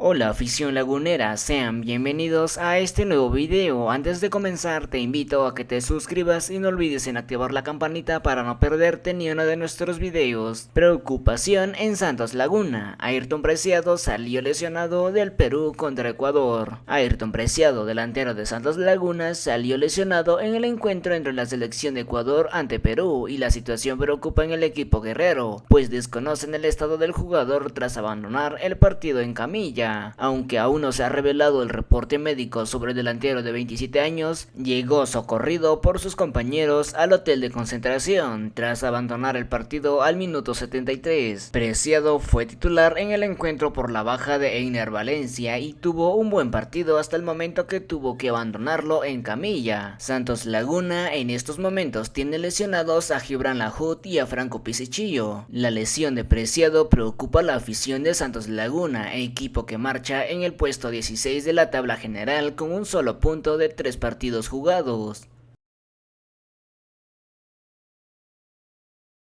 Hola afición lagunera, sean bienvenidos a este nuevo video. Antes de comenzar te invito a que te suscribas y no olvides en activar la campanita para no perderte ni uno de nuestros videos. Preocupación en Santos Laguna. Ayrton Preciado salió lesionado del Perú contra Ecuador. Ayrton Preciado, delantero de Santos Laguna, salió lesionado en el encuentro entre la selección de Ecuador ante Perú y la situación preocupa en el equipo guerrero, pues desconocen el estado del jugador tras abandonar el partido en camilla. Aunque aún no se ha revelado el reporte médico sobre el delantero de 27 años, llegó socorrido por sus compañeros al hotel de concentración tras abandonar el partido al minuto 73. Preciado fue titular en el encuentro por la baja de Einer Valencia y tuvo un buen partido hasta el momento que tuvo que abandonarlo en camilla. Santos Laguna en estos momentos tiene lesionados a Gibran Lajut y a Franco Pisichillo. La lesión de Preciado preocupa a la afición de Santos Laguna, equipo marcha en el puesto 16 de la tabla general con un solo punto de tres partidos jugados.